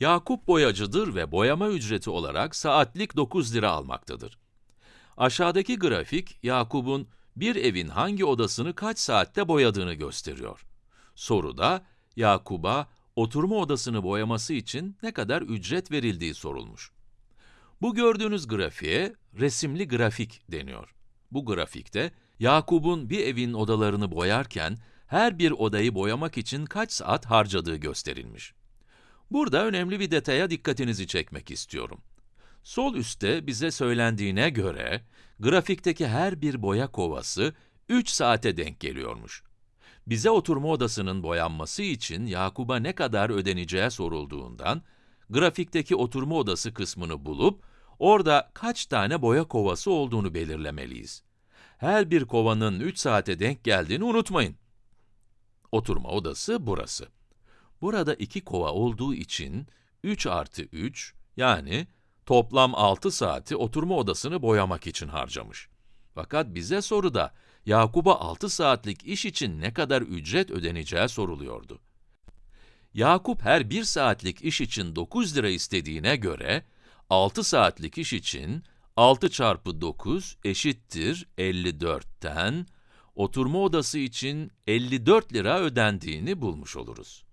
Yakup boyacıdır ve boyama ücreti olarak saatlik 9 lira almaktadır. Aşağıdaki grafik, Yakup'un bir evin hangi odasını kaç saatte boyadığını gösteriyor. Soruda, Yakup'a oturma odasını boyaması için ne kadar ücret verildiği sorulmuş. Bu gördüğünüz grafiğe resimli grafik deniyor. Bu grafikte, Yakup'un bir evin odalarını boyarken, her bir odayı boyamak için kaç saat harcadığı gösterilmiş. Burada önemli bir detaya dikkatinizi çekmek istiyorum. Sol üstte bize söylendiğine göre, grafikteki her bir boya kovası 3 saate denk geliyormuş. Bize oturma odasının boyanması için Yakup'a ne kadar ödeneceği sorulduğundan, grafikteki oturma odası kısmını bulup, orada kaç tane boya kovası olduğunu belirlemeliyiz. Her bir kovanın 3 saate denk geldiğini unutmayın. Oturma odası burası. Burada iki kova olduğu için 3 artı 3, yani toplam 6 saati oturma odasını boyamak için harcamış. Fakat bize soruda Yakup'a 6 saatlik iş için ne kadar ücret ödeneceği soruluyordu. Yakup her 1 saatlik iş için 9 lira istediğine göre, 6 saatlik iş için 6 çarpı 9 eşittir 54'ten, oturma odası için 54 lira ödendiğini bulmuş oluruz.